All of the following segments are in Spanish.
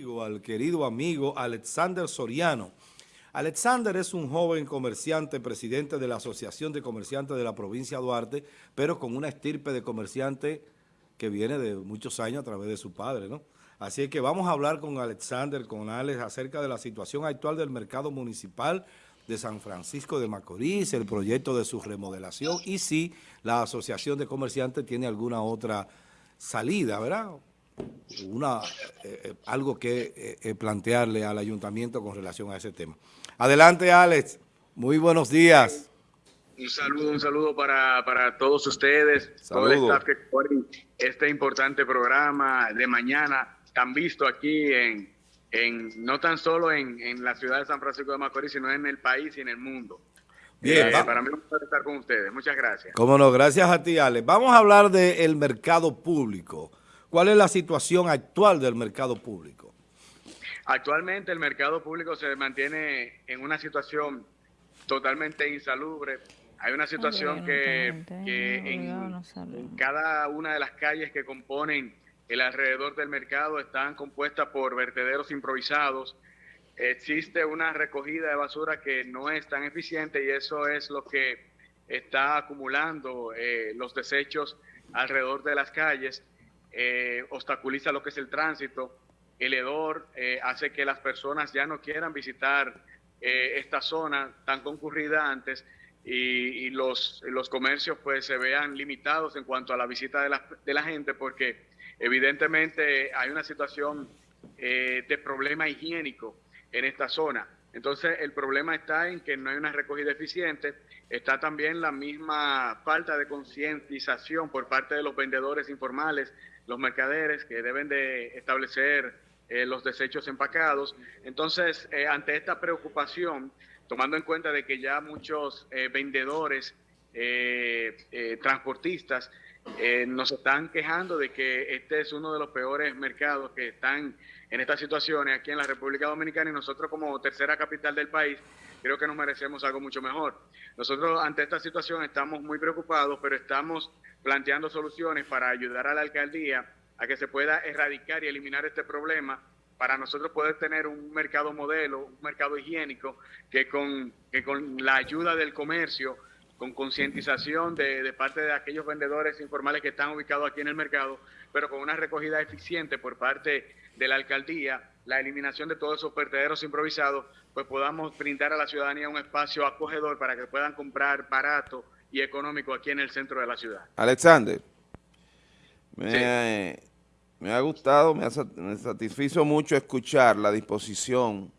al querido amigo Alexander Soriano. Alexander es un joven comerciante, presidente de la Asociación de Comerciantes de la provincia de Duarte, pero con una estirpe de comerciante que viene de muchos años a través de su padre, ¿no? Así que vamos a hablar con Alexander, con Alex, acerca de la situación actual del mercado municipal de San Francisco de Macorís, el proyecto de su remodelación y si la Asociación de Comerciantes tiene alguna otra salida, ¿verdad? Una, eh, eh, algo que eh, plantearle al ayuntamiento con relación a ese tema. Adelante, Alex. Muy buenos días. Un saludo, un saludo para, para todos ustedes, todo el staff que este importante programa de mañana, tan visto aquí en, en no tan solo en, en, la ciudad de San Francisco de Macorís, sino en el país y en el mundo. Bien, eh, para mí es un placer estar con ustedes. Muchas gracias. Cómo no, gracias a ti, Alex. Vamos a hablar del mercado público. ¿Cuál es la situación actual del mercado público? Actualmente el mercado público se mantiene en una situación totalmente insalubre. Hay una situación que, en, cada una de las calles que componen el alrededor del mercado están compuestas por vertederos improvisados. Existe una recogida de basura que no es tan eficiente y eso es lo que está acumulando eh, los desechos alrededor de las calles, eh, obstaculiza lo que es el tránsito. El hedor eh, hace que las personas ya no quieran visitar esta zona tan concurrida antes y, los, los comercios pues se vean limitados en cuanto a la visita de la, de la gente porque Evidentemente hay una situación eh, de problema higiénico en esta zona. Entonces el problema está en que no hay una recogida eficiente, está también la misma falta de concientización por parte de los vendedores informales, los mercaderes que deben de establecer eh, los desechos empacados. Entonces, eh, ante esta preocupación, tomando en cuenta de que ya muchos vendedores, transportistas, eh, nos están quejando de que este es uno de los peores mercados que están en estas situaciones aquí en la República Dominicana y nosotros como tercera capital del país creo que nos merecemos algo mucho mejor. Nosotros ante esta situación estamos muy preocupados, pero estamos planteando soluciones para ayudar a la alcaldía a que se pueda erradicar y eliminar este problema para nosotros poder tener un mercado modelo, un mercado higiénico que con, que con la ayuda del comercio con concientización de, parte de aquellos vendedores informales que están ubicados aquí en el mercado, pero con una recogida eficiente por parte de la alcaldía, la eliminación de todos esos vertederos improvisados, pues podamos brindar a la ciudadanía un espacio acogedor para que puedan comprar barato y económico aquí en el centro de la ciudad. Alexander, me, ha gustado, me, me satisfizo mucho escuchar la disposición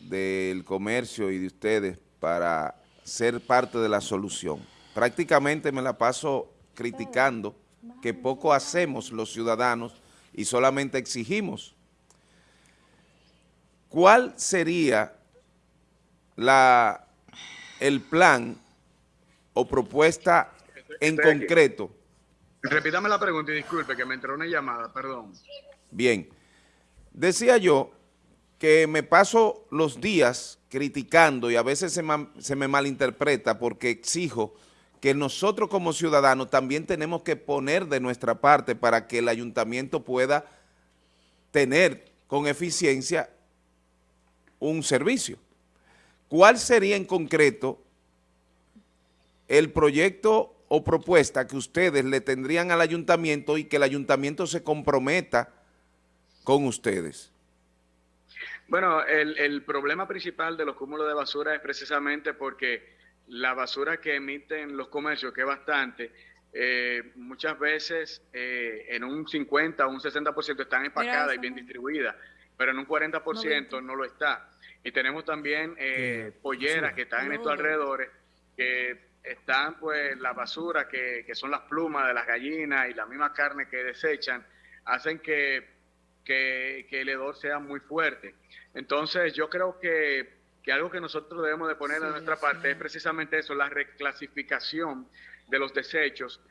del comercio y de ustedes para ser parte de la solución. Prácticamente me la paso criticando que poco hacemos los ciudadanos y solamente exigimos. ¿Cuál sería la, el plan o propuesta en concreto? Repítame la pregunta y disculpe que me entró una llamada, perdón. Bien. Decía yo que me paso los días criticando y a veces se, se, me malinterpreta porque exijo que nosotros como ciudadanos también tenemos que poner de nuestra parte para que el ayuntamiento pueda tener con eficiencia un servicio. ¿Cuál sería en concreto el proyecto o propuesta que ustedes le tendrían al ayuntamiento y que el ayuntamiento se comprometa con ustedes? Bueno, el, problema principal de los cúmulos de basura es precisamente porque la basura que emiten los comercios, que es bastante, eh, muchas veces eh, en un 50 o un 60% están empacadas y bien distribuidas, pero en un 40% no, lo está. Y tenemos también eh, polleras que están en estos alrededores, que están pues la basura, que, que son las plumas de las gallinas y la misma carne que desechan, hacen que que, el hedor sea muy fuerte. Entonces yo creo que, algo que nosotros debemos de poner de nuestra parte es precisamente eso, la reclasificación de los desechos.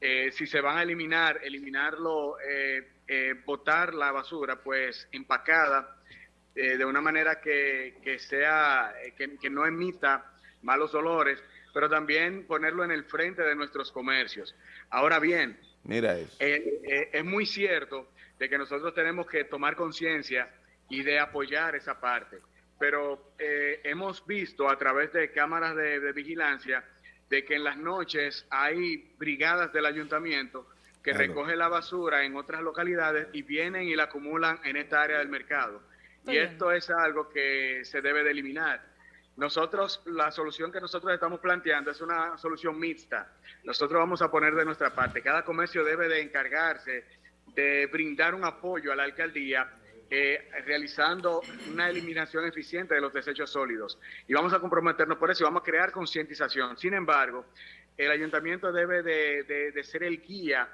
Eh, si se van a eliminar, eliminarlo, eh, eh, botar la basura, pues empacada, de una manera que, que sea, que, que, no emita malos olores, pero también ponerlo en el frente de nuestros comercios. Ahora bien, Mira eso. es muy cierto de que nosotros tenemos que tomar conciencia y de apoyar esa parte. Pero eh, hemos visto a través de cámaras de, vigilancia de que en las noches hay brigadas del ayuntamiento que recogen la basura en otras localidades y vienen y la acumulan en esta área del mercado. y esto es algo que se debe de eliminar. Nosotros, la solución que nosotros estamos planteando es una solución mixta. Nosotros vamos a poner de nuestra parte. Cada comercio debe de encargarse de brindar un apoyo a la alcaldía eh, realizando una eliminación eficiente de los desechos sólidos. Y vamos a comprometernos por eso y vamos a crear concientización. Sin embargo, el ayuntamiento debe de, ser el guía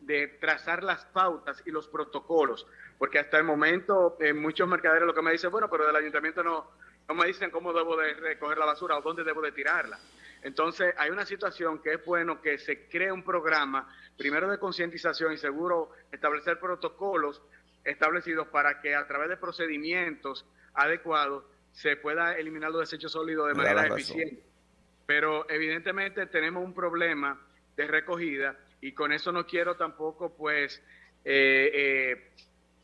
de, trazar las pautas y los protocolos, porque hasta el momento muchos mercaderes lo que me dicen, bueno, pero del ayuntamiento no, no me dicen cómo debo de recoger la basura o dónde debo de tirarla. Entonces, hay una situación que es bueno que se cree un programa, primero de concientización y seguro establecer protocolos establecidos para que a través de procedimientos adecuados se pueda eliminar los desechos sólidos de manera eficiente. Pero evidentemente tenemos un problema de recogida y con eso no quiero tampoco pues eh, eh,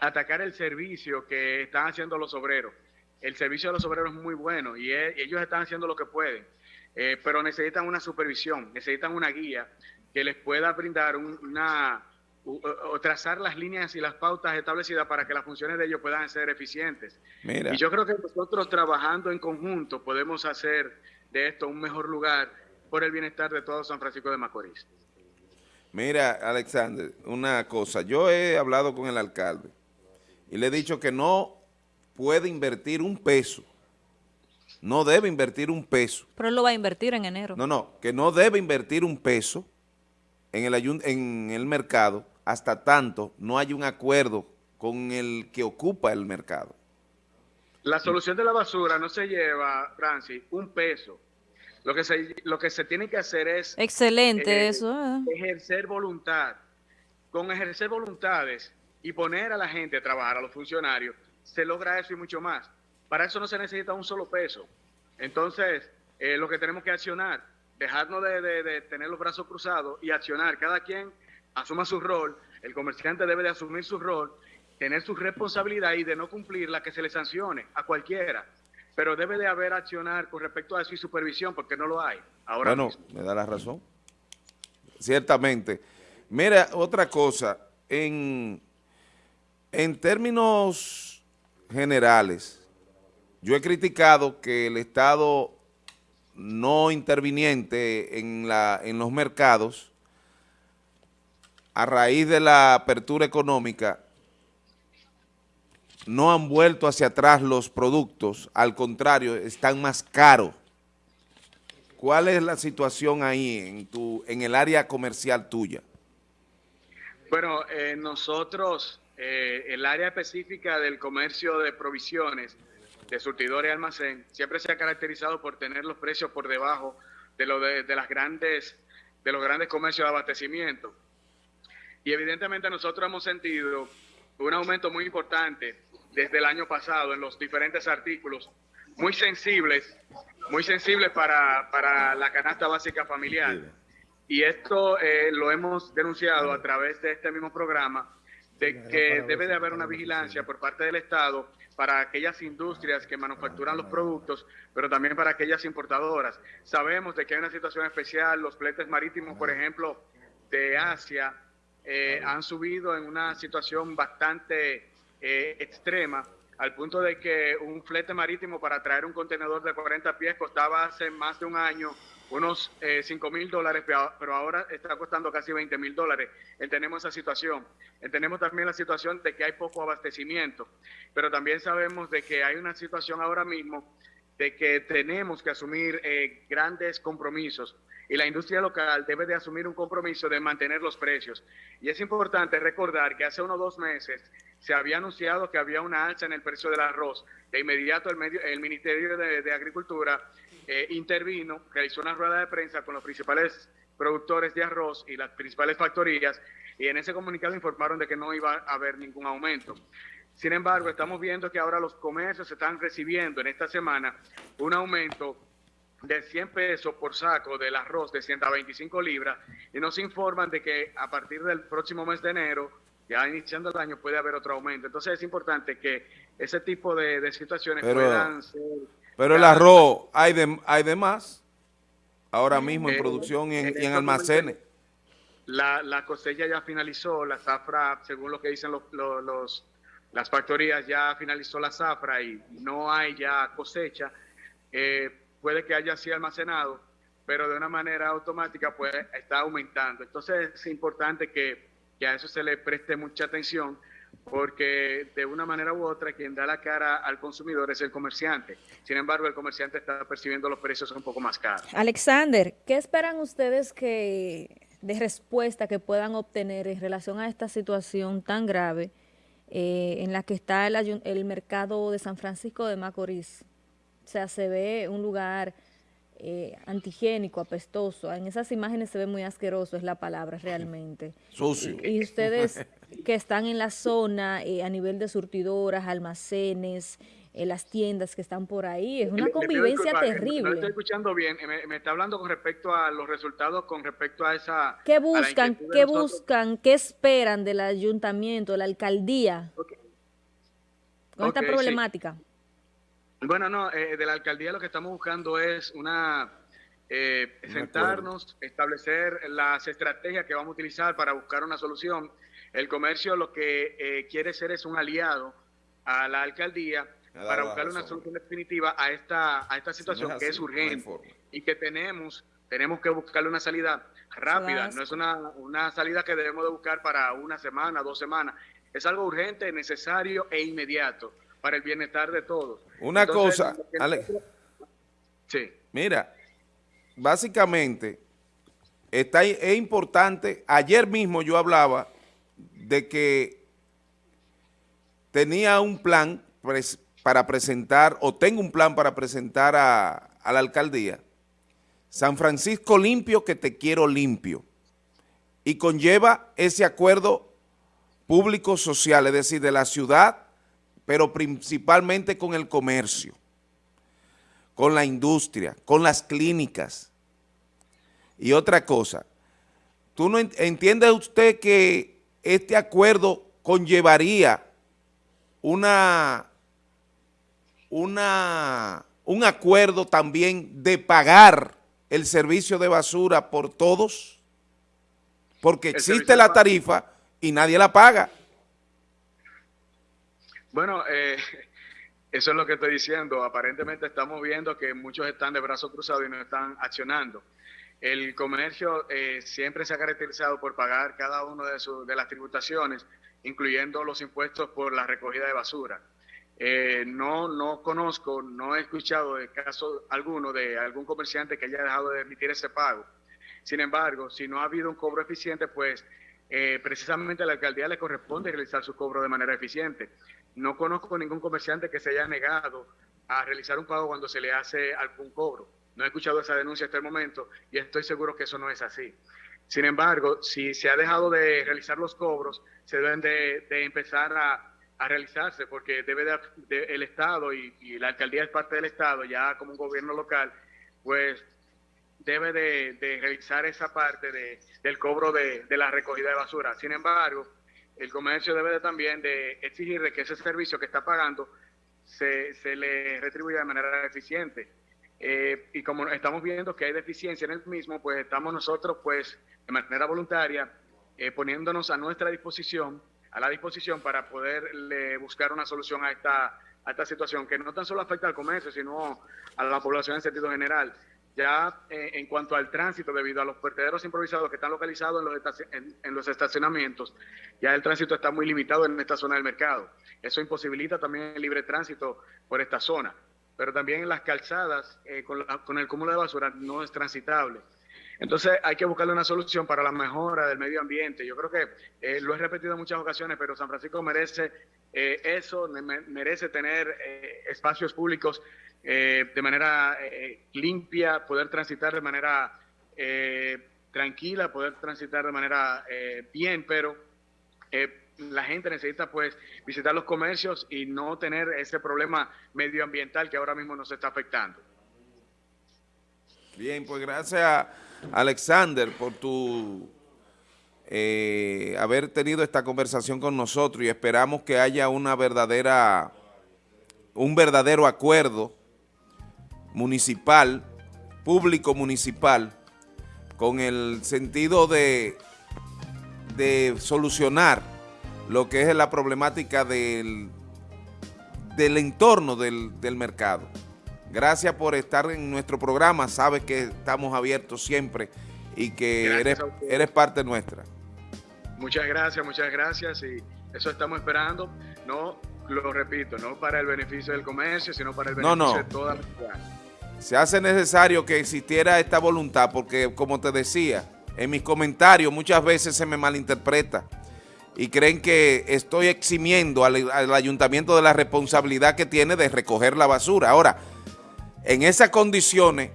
atacar el servicio que están haciendo los obreros. El servicio de los obreros es muy bueno y ellos están haciendo lo que pueden, eh, pero necesitan una supervisión, necesitan una guía que les pueda brindar una o, trazar las líneas y las pautas establecidas para que las funciones de ellos puedan ser eficientes. Y yo creo que nosotros trabajando en conjunto podemos hacer de esto un mejor lugar por el bienestar de todo San Francisco de Macorís. Mira, Alexander, una cosa, yo he hablado con el alcalde y le he dicho que no puede invertir un peso, no debe invertir un peso. Pero él lo va a invertir en enero. No, no, que no debe invertir un peso en el, en el mercado hasta tanto no hay un acuerdo con el que ocupa el mercado. La solución de la basura no se lleva, Francis, un peso. Lo que se, lo que se tiene que hacer es... Excelente eh, eso. Eh. Ejercer voluntad. Con ejercer voluntades y poner a la gente a trabajar, a los funcionarios, se logra eso y mucho más. Para eso no se necesita un solo peso. Entonces, eh, lo que tenemos que accionar dejarnos de, tener los brazos cruzados y accionar. Cada quien asuma su rol, el comerciante debe de asumir su rol, tener su responsabilidad y de no cumplir la que se le sancione a cualquiera. Pero debe de haber accionar con respecto a eso y supervisión, porque no lo hay ahora bueno, me da la razón. Ciertamente. Mira, otra cosa, en, en términos generales, yo he criticado que el Estado no interviniente en, la, en los mercados, a raíz de la apertura económica, no han vuelto hacia atrás los productos, al contrario, están más caros. ¿Cuál es la situación ahí en, tu, en el área comercial tuya? Bueno, eh, nosotros, eh, el área específica del comercio de provisiones, de surtidores y almacén siempre se ha caracterizado por tener los precios por debajo de, lo de, las grandes, de los grandes comercios de abastecimiento. Y evidentemente nosotros hemos sentido un aumento muy importante desde el año pasado en los diferentes artículos, muy sensibles, muy sensibles para, para la canasta básica familiar. Y esto eh, lo hemos denunciado a través de este mismo programa, de que debe de haber una vigilancia por parte del Estado para aquellas industrias que manufacturan los productos, pero también para aquellas importadoras. Sabemos de que hay una situación especial, los fletes marítimos, por ejemplo, de Asia, eh, han subido en una situación bastante eh, extrema, al punto de que un flete marítimo para traer un contenedor de 40 pies costaba hace más de un año unos eh, 5 mil dólares, pero ahora está costando casi 20 mil dólares. Entendemos esa situación. Entendemos también la situación de que hay poco abastecimiento, pero también sabemos de que hay una situación ahora mismo de que tenemos que asumir eh, grandes compromisos y la industria local debe de asumir un compromiso de mantener los precios. Y es importante recordar que hace unos dos meses se había anunciado que había una alza en el precio del arroz. De inmediato el, medio, el Ministerio de Agricultura eh, intervino, realizó una rueda de prensa con los principales productores de arroz y las principales factorías y en ese comunicado informaron de que no iba a haber ningún aumento. Sin embargo, estamos viendo que ahora los comercios están recibiendo en esta semana un aumento de 100 pesos por saco del arroz de 125 libras y nos informan de que a partir del próximo mes de enero ya iniciando el año puede haber otro aumento. Entonces es importante que ese tipo de, situaciones puedan ser... Pero el arroz, ¿hay de, hay de más? Ahora mismo en eh, producción y en, almacenes. La, la, cosecha ya finalizó, la zafra, según lo que dicen los, los, las factorías, ya finalizó la zafra y no hay ya cosecha. Eh, puede que haya sido almacenado, pero de una manera automática pues está aumentando. Entonces es importante que, que a eso se le preste mucha atención porque de una manera u otra quien da la cara al consumidor es el comerciante. Sin embargo, el comerciante está percibiendo los precios un poco más caros. Alexander, ¿qué esperan ustedes que de respuesta que puedan obtener en relación a esta situación tan grave eh, en la que está el, el mercado de San Francisco de Macorís? O sea, se ve un lugar eh, antigénico, apestoso. En esas imágenes se ve muy asqueroso, es la palabra realmente. Sucio. Y, ustedes que están en la zona eh, a nivel de surtidoras, almacenes, en eh, las tiendas que están por ahí, es una convivencia terrible. No estoy escuchando bien, me, está hablando con respecto a los resultados, con respecto a esa... ¿Qué buscan, qué buscan, qué esperan del ayuntamiento, de la alcaldía con esta problemática? Bueno, no, eh, de la alcaldía lo que estamos buscando es una eh, sentarnos, establecer las estrategias que vamos a utilizar para buscar una solución. El comercio lo que eh, quiere ser es un aliado a la alcaldía para buscar una solución definitiva a esta, a esta situación que es urgente y que tenemos, tenemos que buscarle una salida rápida. No es una, una salida que debemos de buscar para una semana, dos semanas. Es algo urgente, necesario e inmediato para el bienestar de todos. Una cosa, Alex. Sí. Mira, básicamente, está, es importante, ayer mismo yo hablaba de que tenía un plan para presentar, o tengo un plan para presentar a, a la alcaldía, San Francisco limpio que te quiero limpio, y conlleva ese acuerdo público-social, es decir, de la ciudad pero principalmente con el comercio, con la industria, con las clínicas. Y otra cosa, ¿tú no entiende usted que este acuerdo conllevaría una, una, un acuerdo también de pagar el servicio de basura por todos? Porque existe la tarifa y nadie la paga. Bueno, eh, eso es lo que estoy diciendo. Aparentemente estamos viendo que muchos están de brazos cruzados y no están accionando. El comercio eh, siempre se ha caracterizado por pagar cada una de, las tributaciones, incluyendo los impuestos por la recogida de basura. Eh, no, no conozco, no he escuchado de caso alguno de algún comerciante que haya dejado de emitir ese pago. Sin embargo, si no ha habido un cobro eficiente, pues precisamente a la alcaldía le corresponde realizar su cobro de manera eficiente. No conozco ningún comerciante que se haya negado a realizar un pago cuando se le hace algún cobro. No he escuchado esa denuncia hasta el momento y estoy seguro que eso no es así. Sin embargo, si se ha dejado de realizar los cobros, se deben de, empezar a, realizarse porque debe de, el Estado y, la alcaldía es parte del Estado, ya como un gobierno local, pues debe de, realizar esa parte del cobro de, la recogida de basura. Sin embargo, el comercio debe también de exigir que ese servicio que está pagando se, se le retribuya de manera eficiente. Eh, y como estamos viendo que hay deficiencia en el mismo, pues estamos nosotros, pues, de manera voluntaria, eh, poniéndonos a nuestra disposición, a la disposición para poderle buscar una solución a esta, a esta situación, que no tan solo afecta al comercio, sino a la población en sentido general. Ya eh, en cuanto al tránsito, debido a los vertederos improvisados que están localizados en los, en, los, estacionamientos, ya el tránsito está muy limitado en esta zona del mercado. Eso imposibilita también el libre tránsito por esta zona. Pero también en las calzadas, eh, con, el cúmulo de basura, no es transitable. Entonces hay que buscarle una solución para la mejora del medio ambiente. Yo creo que eh, lo he repetido en muchas ocasiones, pero San Francisco merece eso, merece tener espacios públicos eh, de manera eh, limpia, poder transitar de manera eh, tranquila, poder transitar de manera bien, pero la gente necesita pues visitar los comercios y no tener ese problema medioambiental que ahora mismo nos está afectando. Bien, pues gracias Alexander por tu eh, haber tenido esta conversación con nosotros y esperamos que haya una verdadera, un verdadero acuerdo municipal, público municipal, con el sentido de, de solucionar lo que es la problemática del, del entorno del, mercado. Gracias por estar en nuestro programa, sabes que estamos abiertos siempre y que eres, eres parte nuestra. Muchas gracias, muchas gracias y eso estamos esperando, no, lo repito, no para el beneficio del comercio, sino para el beneficio de toda la ciudad. Se hace necesario que existiera esta voluntad porque, como te decía, en mis comentarios muchas veces se me malinterpreta y creen que estoy eximiendo al, al, ayuntamiento de la responsabilidad que tiene de recoger la basura. Ahora, en esas condiciones,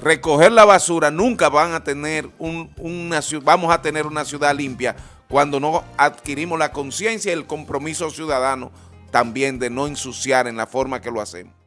recoger la basura nunca van a tener un, una vamos a tener una ciudad limpia cuando no adquirimos la conciencia y el compromiso ciudadano también de no ensuciar en la forma que lo hacemos.